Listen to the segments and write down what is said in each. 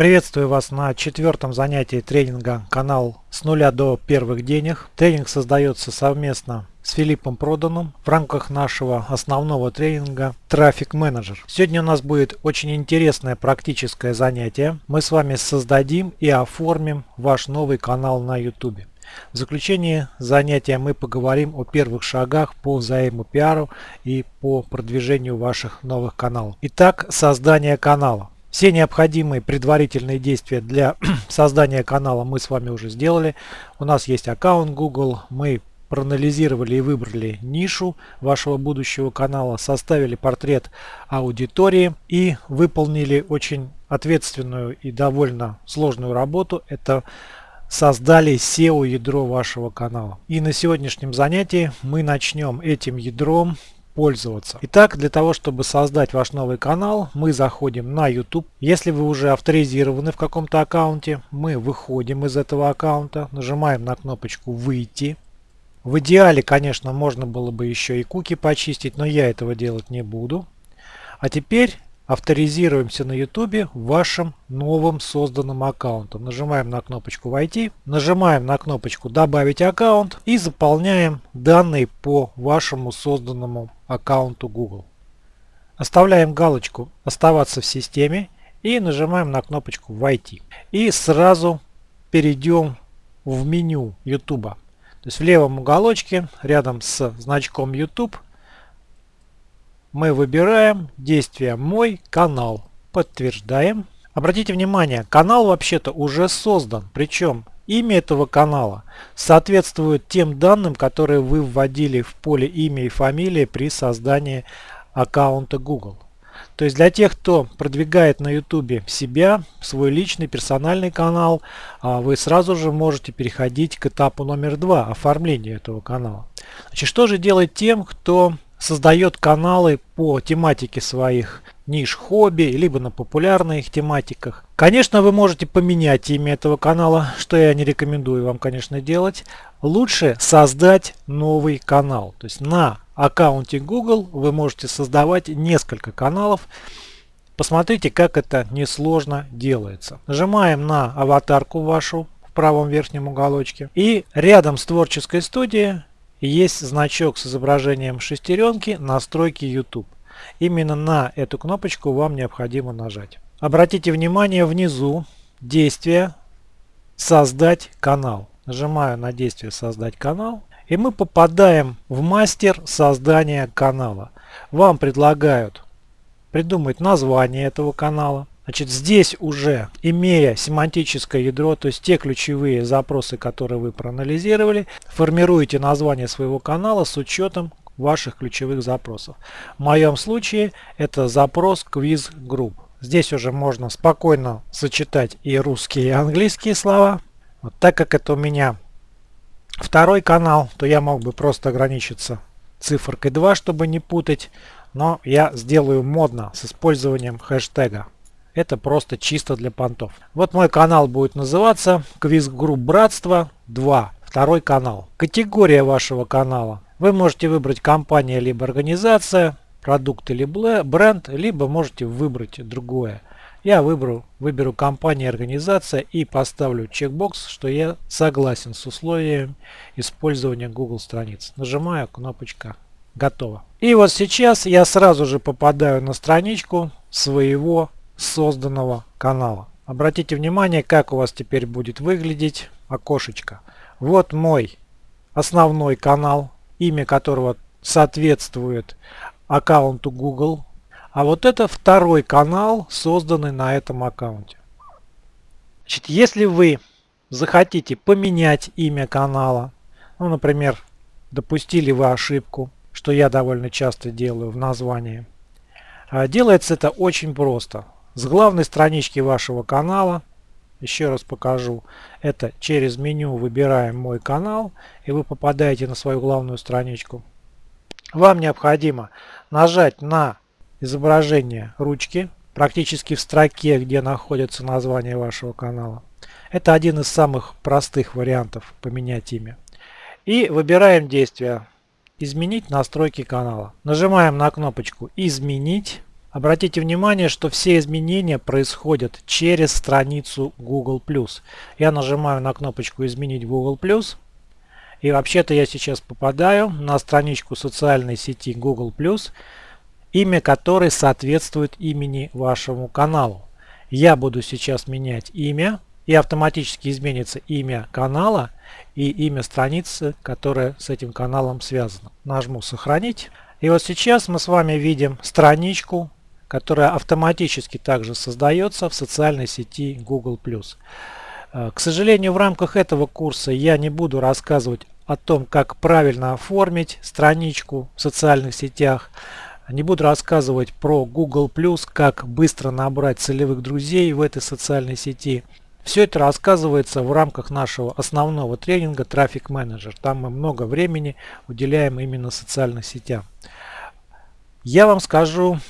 Приветствую вас на четвертом занятии тренинга канал с нуля до первых денег. Тренинг создается совместно с Филиппом Проданом в рамках нашего основного тренинга Трафик Менеджер. Сегодня у нас будет очень интересное практическое занятие. Мы с вами создадим и оформим ваш новый канал на YouTube. В заключение занятия мы поговорим о первых шагах по взаимопиару и по продвижению ваших новых каналов. Итак, создание канала. Все необходимые предварительные действия для создания канала мы с вами уже сделали. У нас есть аккаунт Google, мы проанализировали и выбрали нишу вашего будущего канала, составили портрет аудитории и выполнили очень ответственную и довольно сложную работу. Это создали SEO ядро вашего канала. И на сегодняшнем занятии мы начнем этим ядром пользоваться. Итак, для того, чтобы создать ваш новый канал, мы заходим на YouTube. Если вы уже авторизированы в каком-то аккаунте, мы выходим из этого аккаунта, нажимаем на кнопочку «Выйти». В идеале, конечно, можно было бы еще и куки почистить, но я этого делать не буду. А теперь авторизируемся на YouTube вашим новым созданным аккаунтом. Нажимаем на кнопочку «Войти», нажимаем на кнопочку «Добавить аккаунт» и заполняем данные по вашему созданному аккаунту Google. Оставляем галочку «Оставаться в системе» и нажимаем на кнопочку «Войти». И сразу перейдем в меню YouTube. То есть в левом уголочке рядом с значком YouTube – мы выбираем действие «Мой канал». Подтверждаем. Обратите внимание, канал вообще-то уже создан. Причем имя этого канала соответствует тем данным, которые вы вводили в поле имя и фамилия при создании аккаунта Google. То есть для тех, кто продвигает на YouTube себя, свой личный персональный канал, а, вы сразу же можете переходить к этапу номер два оформления этого канала. Значит, что же делать тем, кто создает каналы по тематике своих ниш хобби, либо на популярных тематиках. Конечно, вы можете поменять имя этого канала, что я не рекомендую вам, конечно, делать. Лучше создать новый канал. То есть на аккаунте Google вы можете создавать несколько каналов. Посмотрите, как это несложно делается. Нажимаем на аватарку вашу в правом верхнем уголочке. И рядом с творческой студией есть значок с изображением шестеренки настройки YouTube. Именно на эту кнопочку вам необходимо нажать. Обратите внимание внизу действие создать канал. Нажимаю на действие создать канал и мы попадаем в мастер создания канала. Вам предлагают придумать название этого канала, Значит, здесь уже, имея семантическое ядро, то есть те ключевые запросы, которые вы проанализировали, формируете название своего канала с учетом ваших ключевых запросов. В моем случае это запрос quiz group. Здесь уже можно спокойно сочетать и русские, и английские слова. Вот так как это у меня второй канал, то я мог бы просто ограничиться цифркой 2, чтобы не путать. Но я сделаю модно с использованием хэштега. Это просто чисто для понтов. Вот мой канал будет называться Quiz Group Братство 2. Второй канал. Категория вашего канала. Вы можете выбрать компания либо организация, продукт или бренд, либо можете выбрать другое. Я выберу, выберу компания, организация и поставлю чекбокс, что я согласен с условием использования Google страниц. Нажимаю кнопочка готово. И вот сейчас я сразу же попадаю на страничку своего созданного канала. Обратите внимание, как у вас теперь будет выглядеть окошечко. Вот мой основной канал, имя которого соответствует аккаунту Google. А вот это второй канал, созданный на этом аккаунте. Значит, если вы захотите поменять имя канала, ну, например, допустили вы ошибку, что я довольно часто делаю в названии, а делается это очень просто. С главной странички вашего канала, еще раз покажу, это через меню выбираем мой канал и вы попадаете на свою главную страничку. Вам необходимо нажать на изображение ручки, практически в строке, где находится название вашего канала. Это один из самых простых вариантов поменять имя. И выбираем действие «Изменить настройки канала». Нажимаем на кнопочку «Изменить». Обратите внимание, что все изменения происходят через страницу Google+. Я нажимаю на кнопочку «Изменить Google+,» и вообще-то я сейчас попадаю на страничку социальной сети Google+, имя которой соответствует имени вашему каналу. Я буду сейчас менять имя, и автоматически изменится имя канала и имя страницы, которая с этим каналом связана. Нажму «Сохранить». И вот сейчас мы с вами видим страничку которая автоматически также создается в социальной сети Google+. Э, к сожалению, в рамках этого курса я не буду рассказывать о том, как правильно оформить страничку в социальных сетях. Не буду рассказывать про Google+, как быстро набрать целевых друзей в этой социальной сети. Все это рассказывается в рамках нашего основного тренинга Traffic Manager. Там мы много времени уделяем именно социальным сетям. Я вам скажу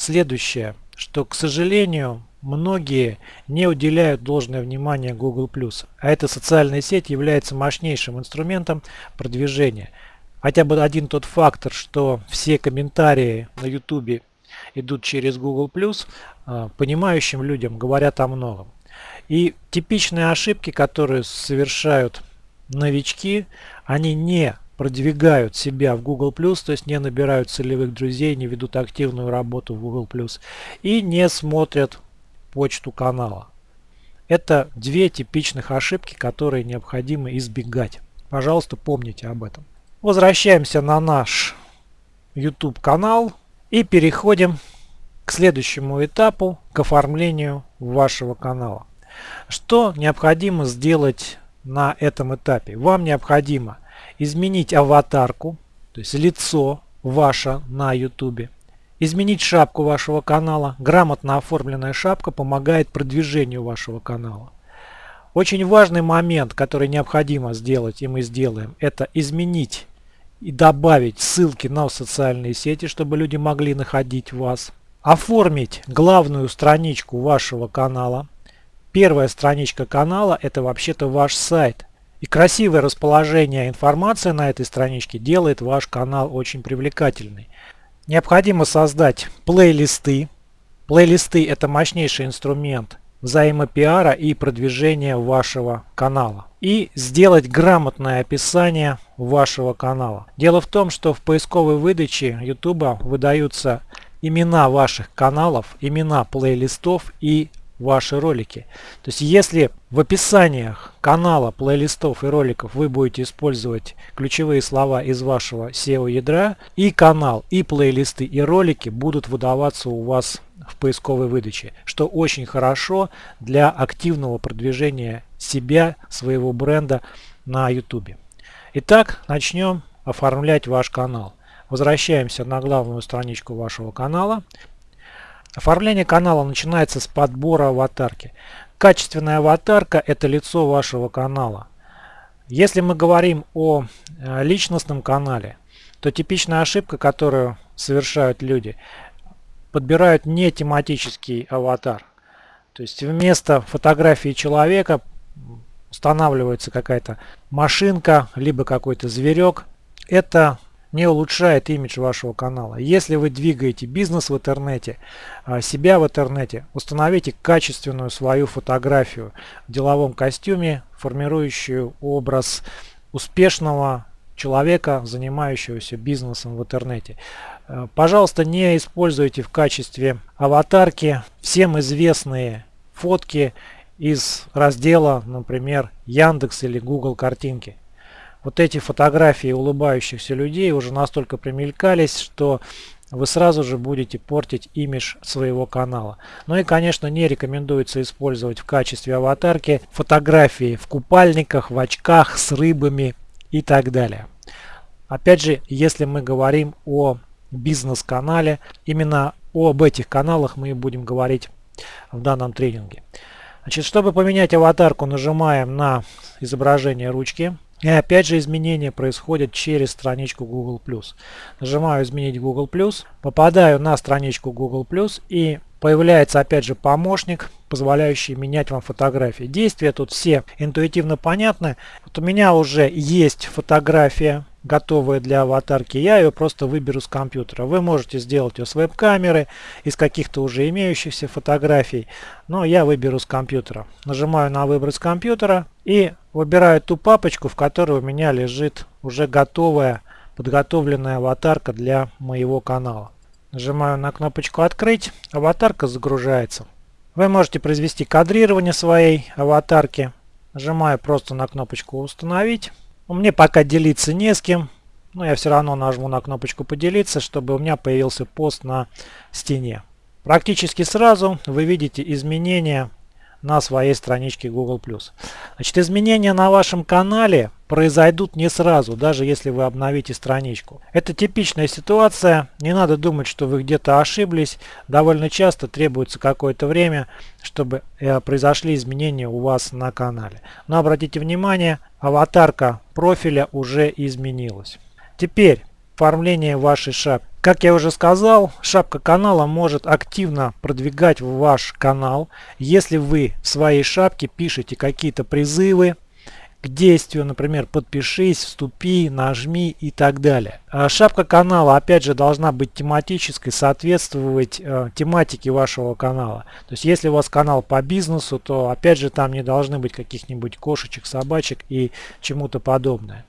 следующее, что, к сожалению, многие не уделяют должное внимание Google+. А эта социальная сеть является мощнейшим инструментом продвижения. Хотя бы один тот фактор, что все комментарии на YouTube идут через Google+, а, понимающим людям говорят о многом. И типичные ошибки, которые совершают новички, они не продвигают себя в Google+, то есть не набирают целевых друзей, не ведут активную работу в Google+, и не смотрят почту канала. Это две типичных ошибки, которые необходимо избегать. Пожалуйста, помните об этом. Возвращаемся на наш YouTube канал и переходим к следующему этапу, к оформлению вашего канала. Что необходимо сделать на этом этапе? Вам необходимо изменить аватарку, то есть лицо ваше на YouTube, изменить шапку вашего канала. Грамотно оформленная шапка помогает продвижению вашего канала. Очень важный момент, который необходимо сделать, и мы сделаем, это изменить и добавить ссылки на социальные сети, чтобы люди могли находить вас. Оформить главную страничку вашего канала. Первая страничка канала это вообще-то ваш сайт. И красивое расположение информации на этой страничке делает ваш канал очень привлекательный. Необходимо создать плейлисты. Плейлисты это мощнейший инструмент взаимопиара и продвижения вашего канала. И сделать грамотное описание вашего канала. Дело в том, что в поисковой выдаче YouTube выдаются имена ваших каналов, имена плейлистов и ваши ролики. То есть если в описаниях канала, плейлистов и роликов вы будете использовать ключевые слова из вашего SEO ядра, и канал, и плейлисты, и ролики будут выдаваться у вас в поисковой выдаче, что очень хорошо для активного продвижения себя, своего бренда на YouTube. Итак, начнем оформлять ваш канал. Возвращаемся на главную страничку вашего канала. Оформление канала начинается с подбора аватарки. Качественная аватарка – это лицо вашего канала. Если мы говорим о э, личностном канале, то типичная ошибка, которую совершают люди, подбирают не тематический аватар. То есть вместо фотографии человека устанавливается какая-то машинка, либо какой-то зверек. Это не улучшает имидж вашего канала. Если вы двигаете бизнес в интернете, а, себя в интернете, установите качественную свою фотографию в деловом костюме, формирующую образ успешного человека, занимающегося бизнесом в интернете. А, пожалуйста, не используйте в качестве аватарки всем известные фотки из раздела, например, Яндекс или Google картинки вот эти фотографии улыбающихся людей уже настолько примелькались, что вы сразу же будете портить имидж своего канала. Ну и, конечно, не рекомендуется использовать в качестве аватарки фотографии в купальниках, в очках, с рыбами и так далее. Опять же, если мы говорим о бизнес-канале, именно об этих каналах мы и будем говорить в данном тренинге. Значит, чтобы поменять аватарку, нажимаем на изображение ручки. И опять же изменения происходят через страничку Google+. Нажимаю «Изменить Google+», попадаю на страничку Google+, и появляется опять же помощник, позволяющий менять вам фотографии. Действия тут все интуитивно понятны. Вот у меня уже есть фотография готовая для аватарки, я ее просто выберу с компьютера. Вы можете сделать ее с веб-камеры, из каких-то уже имеющихся фотографий, но я выберу с компьютера. Нажимаю на выбрать с компьютера и выбираю ту папочку, в которой у меня лежит уже готовая, подготовленная аватарка для моего канала. Нажимаю на кнопочку «Открыть», аватарка загружается. Вы можете произвести кадрирование своей аватарки. Нажимаю просто на кнопочку «Установить». У меня пока делиться не с кем, но я все равно нажму на кнопочку «Поделиться», чтобы у меня появился пост на стене. Практически сразу вы видите изменения на своей страничке Google+. Значит, изменения на вашем канале произойдут не сразу, даже если вы обновите страничку. Это типичная ситуация, не надо думать, что вы где-то ошиблись. Довольно часто требуется какое-то время, чтобы э, произошли изменения у вас на канале. Но обратите внимание, аватарка профиля уже изменилась. Теперь оформление вашей шапки. Как я уже сказал, шапка канала может активно продвигать ваш канал, если вы в своей шапке пишете какие-то призывы к действию, например, подпишись, вступи, нажми и так далее. А шапка канала, опять же, должна быть тематической, соответствовать э, тематике вашего канала. То есть, если у вас канал по бизнесу, то, опять же, там не должны быть каких-нибудь кошечек, собачек и чему-то подобное.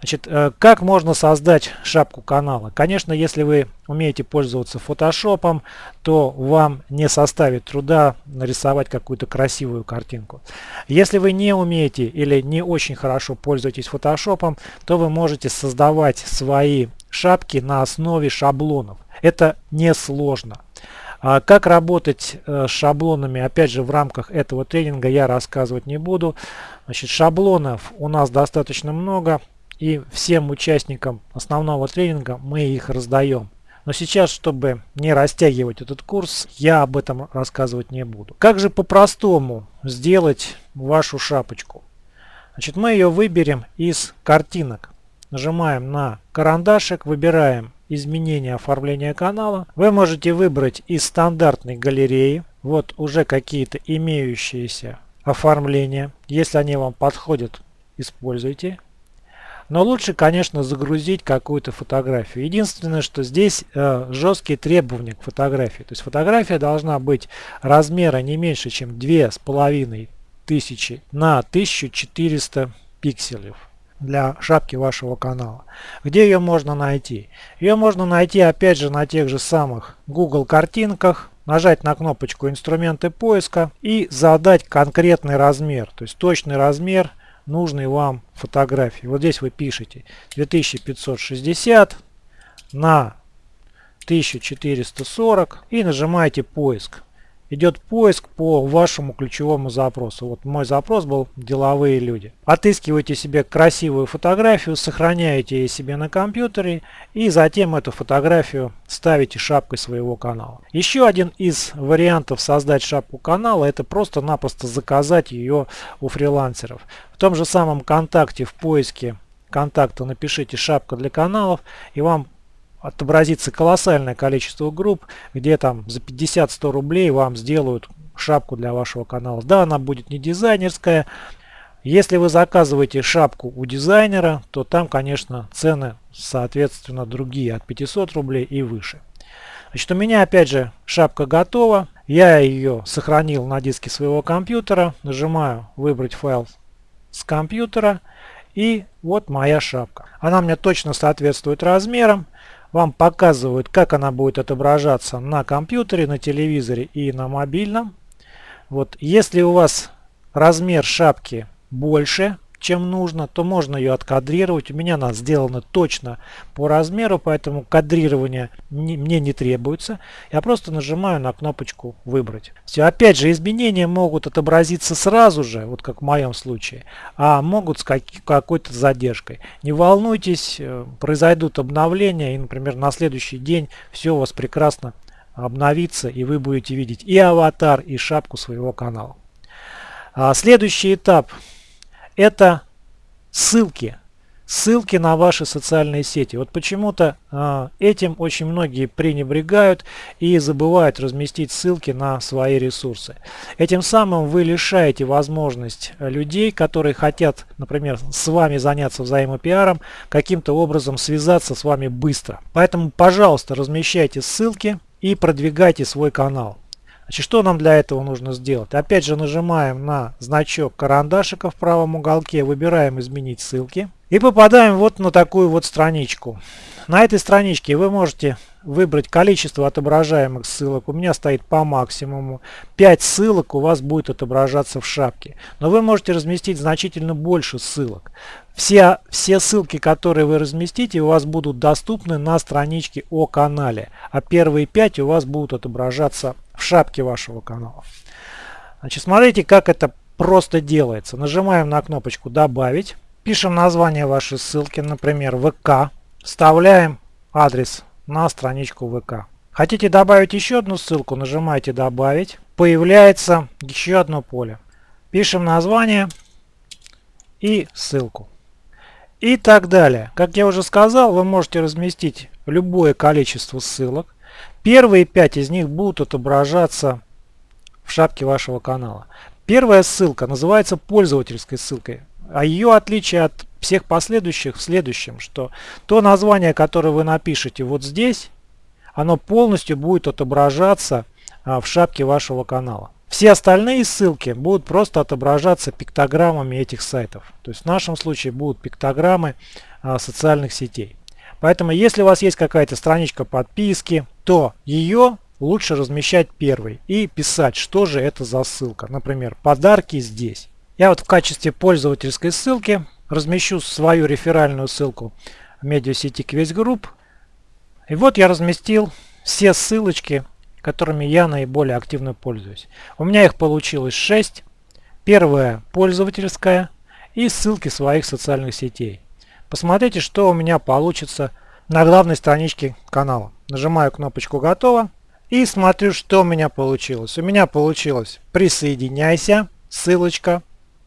Значит, э, как можно создать шапку канала? Конечно, если вы умеете пользоваться фотошопом, то вам не составит труда нарисовать какую-то красивую картинку. Если вы не умеете или не очень хорошо пользуетесь фотошопом, то вы можете создавать свои шапки на основе шаблонов. Это несложно. А как работать э, с шаблонами, опять же, в рамках этого тренинга я рассказывать не буду. Значит, шаблонов у нас достаточно много и всем участникам основного тренинга мы их раздаем. Но сейчас, чтобы не растягивать этот курс, я об этом рассказывать не буду. Как же по-простому сделать вашу шапочку? Значит, мы ее выберем из картинок. Нажимаем на карандашик, выбираем изменение оформления канала. Вы можете выбрать из стандартной галереи. Вот уже какие-то имеющиеся оформления. Если они вам подходят, используйте. Но лучше, конечно, загрузить какую-то фотографию. Единственное, что здесь э, жесткие требования к фотографии. То есть фотография должна быть размера не меньше, чем 2500 на 1400 пикселей для шапки вашего канала. Где ее можно найти? Ее можно найти опять же на тех же самых Google картинках, нажать на кнопочку инструменты поиска и задать конкретный размер, то есть точный размер нужной вам фотографии. Вот здесь вы пишете 2560 на 1440 и нажимаете поиск идет поиск по вашему ключевому запросу. Вот мой запрос был деловые люди. Отыскиваете себе красивую фотографию, сохраняете ее себе на компьютере и затем эту фотографию ставите шапкой своего канала. Еще один из вариантов создать шапку канала это просто-напросто заказать ее у фрилансеров. В том же самом контакте в поиске контакта напишите шапка для каналов и вам отобразится колоссальное количество групп, где там за 50-100 рублей вам сделают шапку для вашего канала. Да, она будет не дизайнерская. Если вы заказываете шапку у дизайнера, то там, конечно, цены, соответственно, другие, от 500 рублей и выше. Значит, у меня, опять же, шапка готова. Я ее сохранил на диске своего компьютера. Нажимаю «Выбрать файл с компьютера». И вот моя шапка. Она мне точно соответствует размерам вам показывают, как она будет отображаться на компьютере, на телевизоре и на мобильном. Вот, если у вас размер шапки больше, чем нужно, то можно ее откадрировать. У меня она сделана точно по размеру, поэтому кадрирование не, мне не требуется. Я просто нажимаю на кнопочку «Выбрать». Все, опять же, изменения могут отобразиться сразу же, вот как в моем случае, а могут с какой-то задержкой. Не волнуйтесь, э, произойдут обновления, и, например, на следующий день все у вас прекрасно обновится, и вы будете видеть и аватар, и шапку своего канала. А следующий этап – это ссылки. ссылки на ваши социальные сети. Вот почему-то э, этим очень многие пренебрегают и забывают разместить ссылки на свои ресурсы. Этим самым вы лишаете возможность людей, которые хотят, например, с вами заняться взаимопиаром, каким-то образом связаться с вами быстро. Поэтому, пожалуйста, размещайте ссылки и продвигайте свой канал. Значит, что нам для этого нужно сделать? Опять же нажимаем на значок карандашика в правом уголке, выбираем изменить ссылки и попадаем вот на такую вот страничку. На этой страничке вы можете выбрать количество отображаемых ссылок. У меня стоит по максимуму. 5 ссылок у вас будет отображаться в шапке. Но вы можете разместить значительно больше ссылок. Все, все ссылки, которые вы разместите, у вас будут доступны на страничке о канале. А первые 5 у вас будут отображаться в шапке вашего канала. Значит, смотрите, как это просто делается. Нажимаем на кнопочку «Добавить». Пишем название вашей ссылки, например, ВК. Вставляем адрес на страничку ВК. Хотите добавить еще одну ссылку, нажимаете «Добавить». Появляется еще одно поле. Пишем название и ссылку. И так далее. Как я уже сказал, вы можете разместить любое количество ссылок. Первые пять из них будут отображаться в шапке вашего канала. Первая ссылка называется пользовательской ссылкой. А ее отличие от всех последующих в следующем, что то название, которое вы напишете вот здесь, оно полностью будет отображаться а, в шапке вашего канала. Все остальные ссылки будут просто отображаться пиктограммами этих сайтов. То есть в нашем случае будут пиктограммы а, социальных сетей. Поэтому если у вас есть какая-то страничка подписки, то ее лучше размещать первой и писать, что же это за ссылка. Например, подарки здесь. Я вот в качестве пользовательской ссылки размещу свою реферальную ссылку медиасети Group. И вот я разместил все ссылочки, которыми я наиболее активно пользуюсь. У меня их получилось 6. Первая пользовательская и ссылки своих социальных сетей. Посмотрите, что у меня получится на главной страничке канала. Нажимаю кнопочку «Готово» и смотрю, что у меня получилось. У меня получилось «Присоединяйся», ссылочка,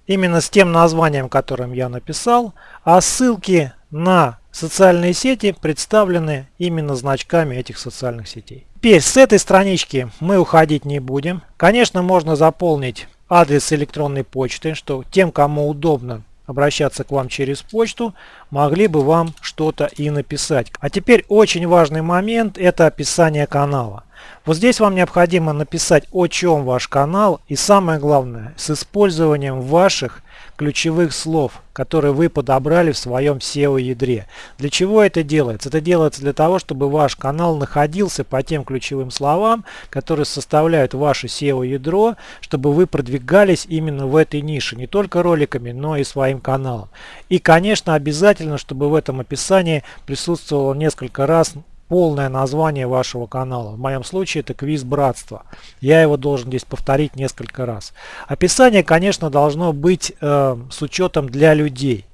именно с тем названием, которым я написал, а ссылки на социальные сети представлены именно значками этих социальных сетей. Теперь с этой странички мы уходить не будем. Конечно, можно заполнить адрес электронной почты, что тем, кому удобно обращаться к вам через почту, могли бы вам что-то и написать. А теперь очень важный момент – это описание канала. Вот здесь вам необходимо написать, о чем ваш канал и самое главное, с использованием ваших ключевых слов, которые вы подобрали в своем SEO-ядре. Для чего это делается? Это делается для того, чтобы ваш канал находился по тем ключевым словам, которые составляют ваше SEO-ядро, чтобы вы продвигались именно в этой нише, не только роликами, но и своим каналом. И, конечно, обязательно, чтобы в этом описании присутствовало несколько раз полное название вашего канала. В моем случае это квиз братства. Я его должен здесь повторить несколько раз. Описание, конечно, должно быть э, с учетом для людей.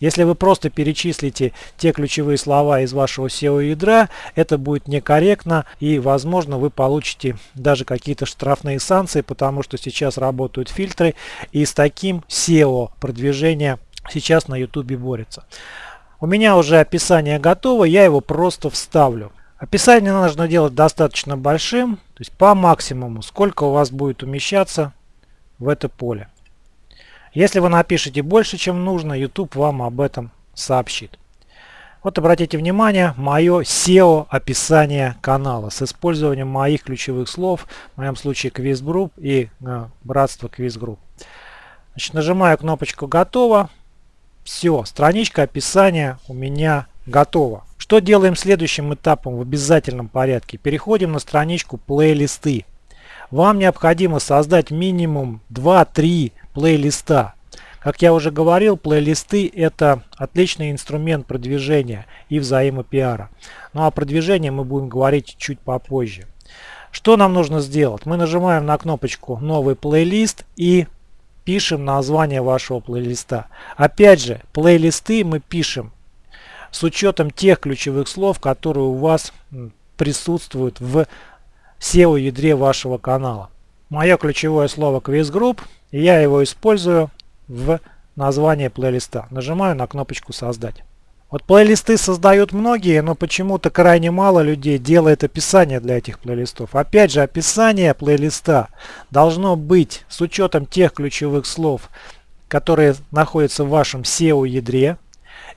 Если вы просто перечислите те ключевые слова из вашего SEO-ядра, это будет некорректно и, возможно, вы получите даже какие-то штрафные санкции, потому что сейчас работают фильтры и с таким SEO продвижение сейчас на YouTube борется. У меня уже описание готово, я его просто вставлю. Описание нужно делать достаточно большим, то есть по максимуму, сколько у вас будет умещаться в это поле. Если вы напишете больше, чем нужно, YouTube вам об этом сообщит. Вот обратите внимание, мое SEO описание канала с использованием моих ключевых слов, в моем случае Quiz Group и э, Братство Quiz Group. Значит, нажимаю кнопочку «Готово». Все, страничка описания у меня готова. Что делаем следующим этапом в обязательном порядке? Переходим на страничку плейлисты. Вам необходимо создать минимум 2-3 плейлиста. Как я уже говорил, плейлисты это отличный инструмент продвижения и взаимопиара. Ну а продвижение мы будем говорить чуть попозже. Что нам нужно сделать? Мы нажимаем на кнопочку «Новый плейлист» и пишем название вашего плейлиста. Опять же, плейлисты мы пишем с учетом тех ключевых слов, которые у вас присутствуют в SEO-ядре вашего канала. Мое ключевое слово Quiz Group, я его использую в названии плейлиста. Нажимаю на кнопочку «Создать». Вот плейлисты создают многие, но почему-то крайне мало людей делает описание для этих плейлистов. Опять же, описание плейлиста должно быть с учетом тех ключевых слов, которые находятся в вашем SEO-ядре.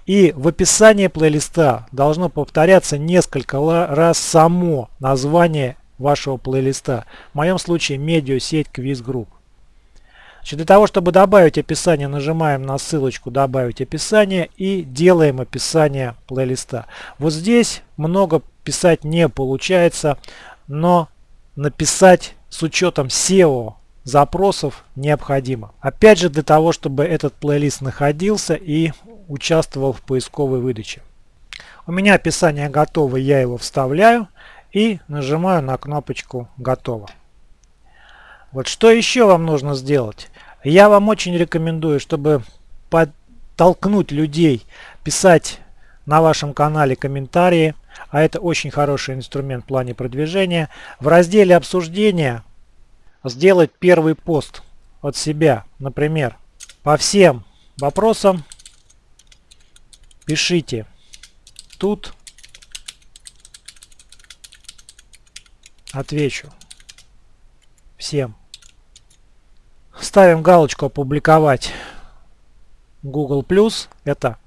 И в описании плейлиста должно повторяться несколько раз само название вашего плейлиста. В моем случае медиасеть Quiz Group. Значит, для того, чтобы добавить описание, нажимаем на ссылочку «Добавить описание» и делаем описание плейлиста. Вот здесь много писать не получается, но написать с учетом SEO запросов необходимо. Опять же, для того, чтобы этот плейлист находился и участвовал в поисковой выдаче. У меня описание готово, я его вставляю и нажимаю на кнопочку «Готово». Вот что еще вам нужно сделать? Я вам очень рекомендую, чтобы подтолкнуть людей писать на вашем канале комментарии, а это очень хороший инструмент в плане продвижения. В разделе обсуждения сделать первый пост от себя, например, по всем вопросам пишите тут отвечу всем. Ставим галочку «Опубликовать Google+.» Это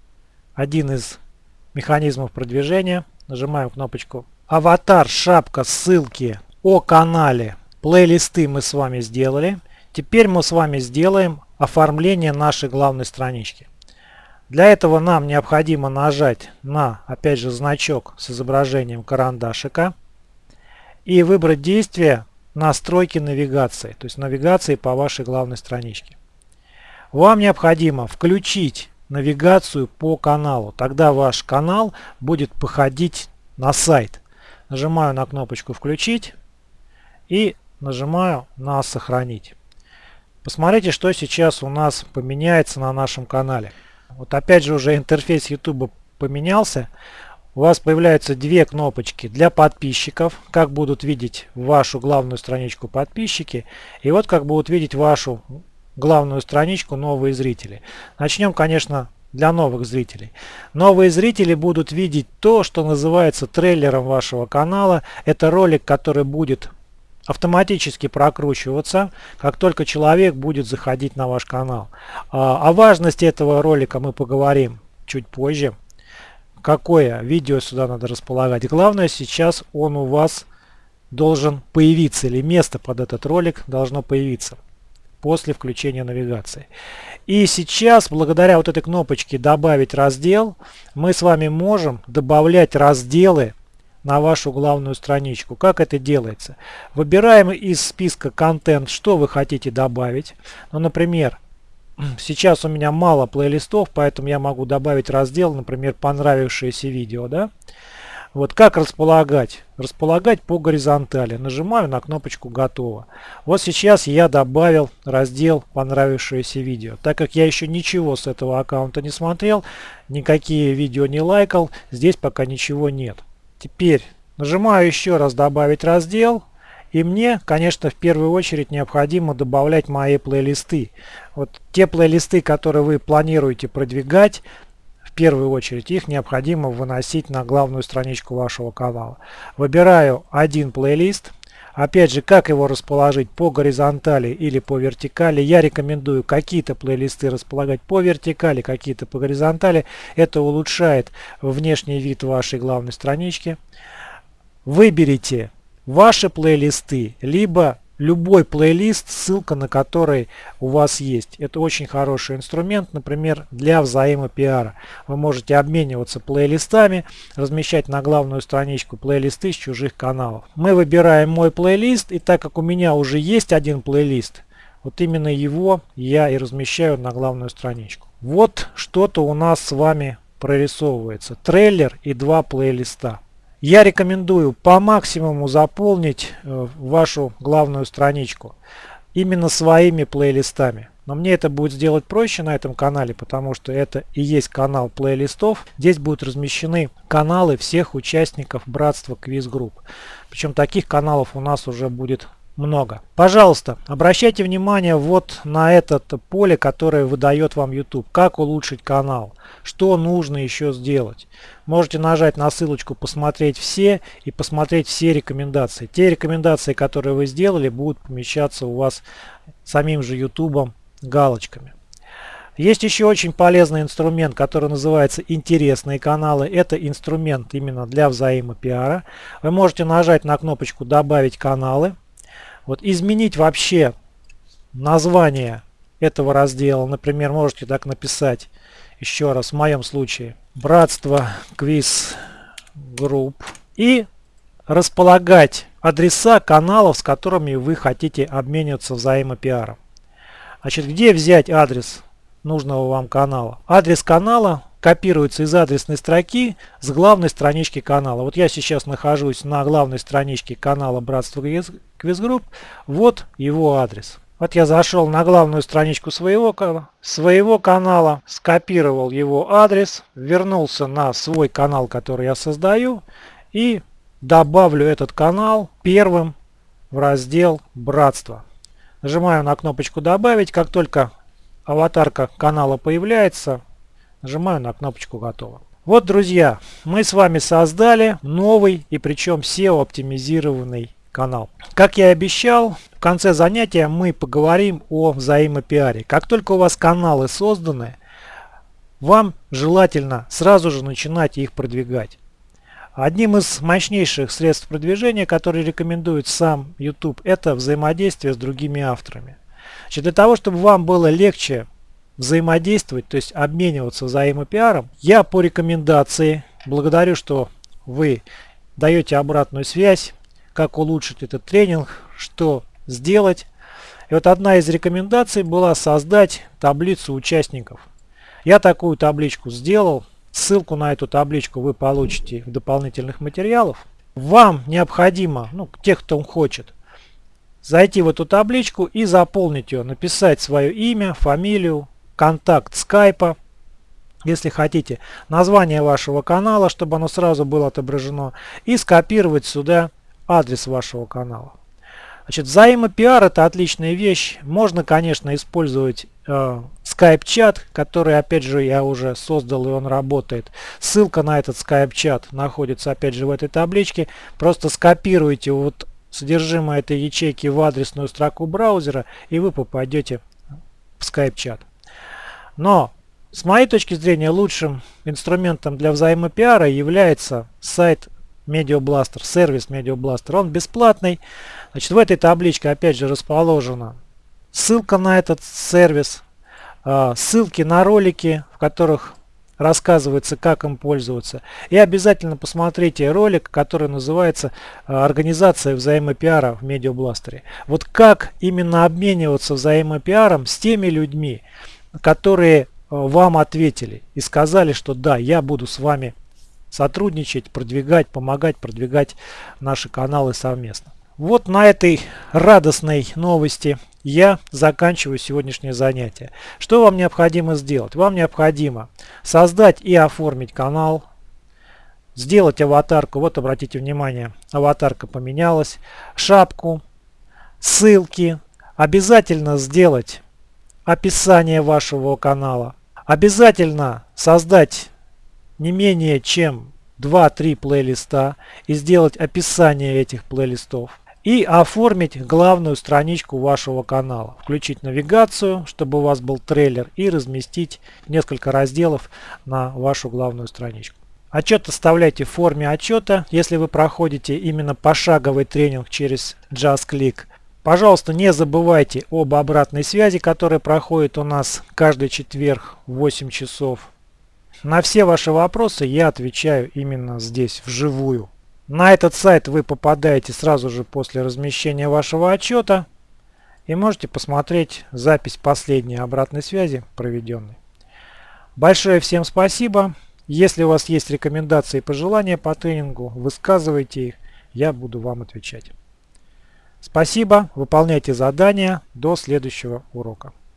один из механизмов продвижения. Нажимаем кнопочку «Аватар», «Шапка», «Ссылки» о канале. Плейлисты мы с вами сделали. Теперь мы с вами сделаем оформление нашей главной странички. Для этого нам необходимо нажать на, опять же, значок с изображением карандашика и выбрать действие настройки навигации, то есть навигации по вашей главной страничке. Вам необходимо включить навигацию по каналу. Тогда ваш канал будет походить на сайт. Нажимаю на кнопочку «Включить» и нажимаю на «Сохранить». Посмотрите, что сейчас у нас поменяется на нашем канале. Вот опять же уже интерфейс YouTube поменялся у вас появляются две кнопочки для подписчиков, как будут видеть вашу главную страничку подписчики, и вот как будут видеть вашу главную страничку новые зрители. Начнем, конечно, для новых зрителей. Новые зрители будут видеть то, что называется трейлером вашего канала. Это ролик, который будет автоматически прокручиваться, как только человек будет заходить на ваш канал. А, о важности этого ролика мы поговорим чуть позже какое видео сюда надо располагать. Главное сейчас он у вас должен появиться или место под этот ролик должно появиться после включения навигации. И сейчас, благодаря вот этой кнопочке «Добавить раздел», мы с вами можем добавлять разделы на вашу главную страничку. Как это делается? Выбираем из списка контент, что вы хотите добавить. Ну, например, Сейчас у меня мало плейлистов, поэтому я могу добавить раздел, например, понравившееся видео. Да? Вот как располагать? Располагать по горизонтали. Нажимаю на кнопочку «Готово». Вот сейчас я добавил раздел «Понравившееся видео». Так как я еще ничего с этого аккаунта не смотрел, никакие видео не лайкал, здесь пока ничего нет. Теперь нажимаю еще раз «Добавить раздел». И мне, конечно, в первую очередь необходимо добавлять мои плейлисты. Вот те плейлисты, которые вы планируете продвигать, в первую очередь их необходимо выносить на главную страничку вашего канала. Выбираю один плейлист. Опять же, как его расположить по горизонтали или по вертикали. Я рекомендую какие-то плейлисты располагать по вертикали, какие-то по горизонтали. Это улучшает внешний вид вашей главной странички. Выберите ваши плейлисты, либо любой плейлист, ссылка на который у вас есть. Это очень хороший инструмент, например, для взаимопиара. Вы можете обмениваться плейлистами, размещать на главную страничку плейлисты с чужих каналов. Мы выбираем мой плейлист, и так как у меня уже есть один плейлист, вот именно его я и размещаю на главную страничку. Вот что-то у нас с вами прорисовывается. Трейлер и два плейлиста. Я рекомендую по максимуму заполнить э, вашу главную страничку именно своими плейлистами. Но мне это будет сделать проще на этом канале, потому что это и есть канал плейлистов. Здесь будут размещены каналы всех участников братства Quiz Group. Причем таких каналов у нас уже будет много. Пожалуйста, обращайте внимание вот на это поле, которое выдает вам YouTube. Как улучшить канал, что нужно еще сделать. Можете нажать на ссылочку «Посмотреть все» и посмотреть все рекомендации. Те рекомендации, которые вы сделали, будут помещаться у вас самим же YouTube галочками. Есть еще очень полезный инструмент, который называется «Интересные каналы». Это инструмент именно для взаимопиара. Вы можете нажать на кнопочку «Добавить каналы». Вот изменить вообще название этого раздела. Например, можете так написать еще раз в моем случае братство квиз групп и располагать адреса каналов, с которыми вы хотите обмениваться взаимопиаром. Значит, где взять адрес нужного вам канала? Адрес канала копируется из адресной строки с главной странички канала. Вот я сейчас нахожусь на главной страничке канала Братство Квизгрупп. Вот его адрес. Вот я зашел на главную страничку своего, своего канала, скопировал его адрес, вернулся на свой канал, который я создаю, и добавлю этот канал первым в раздел «Братство». Нажимаю на кнопочку «Добавить». Как только аватарка канала появляется, нажимаю на кнопочку «Готово». Вот, друзья, мы с вами создали новый и причем SEO-оптимизированный канал. Как я и обещал, в конце занятия мы поговорим о взаимопиаре. Как только у вас каналы созданы, вам желательно сразу же начинать их продвигать. Одним из мощнейших средств продвижения, которые рекомендует сам YouTube, это взаимодействие с другими авторами. Значит, для того, чтобы вам было легче взаимодействовать, то есть обмениваться взаимопиаром, я по рекомендации, благодарю, что вы даете обратную связь, как улучшить этот тренинг, что сделать. И вот одна из рекомендаций была создать таблицу участников. Я такую табличку сделал. Ссылку на эту табличку вы получите в дополнительных материалах. Вам необходимо, ну, тех, кто хочет, зайти в эту табличку и заполнить ее, написать свое имя, фамилию, контакт скайпа, если хотите, название вашего канала, чтобы оно сразу было отображено, и скопировать сюда адрес вашего канала. Значит, взаимопиар это отличная вещь. Можно, конечно, использовать э, Skype-чат, который, опять же, я уже создал и он работает. Ссылка на этот Skype-чат находится, опять же, в этой табличке. Просто скопируйте вот содержимое этой ячейки в адресную строку браузера, и вы попадете в Skype-чат. Но, с моей точки зрения, лучшим инструментом для взаимопиара является сайт MediaBlaster, сервис MediaBlaster. Он бесплатный. Значит, в этой табличке опять же расположена ссылка на этот сервис, а, ссылки на ролики, в которых рассказывается, как им пользоваться. И обязательно посмотрите ролик, который называется а, «Организация взаимопиара в Медиабластере». Вот как именно обмениваться взаимопиаром с теми людьми, которые а, вам ответили и сказали, что да, я буду с вами сотрудничать, продвигать, помогать продвигать наши каналы совместно. Вот на этой радостной новости я заканчиваю сегодняшнее занятие. Что вам необходимо сделать? Вам необходимо создать и оформить канал, сделать аватарку. Вот обратите внимание, аватарка поменялась, шапку, ссылки. Обязательно сделать описание вашего канала. Обязательно создать не менее чем 2-3 плейлиста и сделать описание этих плейлистов. И оформить главную страничку вашего канала. Включить навигацию, чтобы у вас был трейлер и разместить несколько разделов на вашу главную страничку. Отчет оставляйте в форме отчета, если вы проходите именно пошаговый тренинг через JustClick. Пожалуйста, не забывайте об обратной связи, которая проходит у нас каждый четверг в 8 часов на все ваши вопросы я отвечаю именно здесь, вживую. На этот сайт вы попадаете сразу же после размещения вашего отчета и можете посмотреть запись последней обратной связи проведенной. Большое всем спасибо. Если у вас есть рекомендации и пожелания по тренингу, высказывайте их, я буду вам отвечать. Спасибо, выполняйте задания, до следующего урока.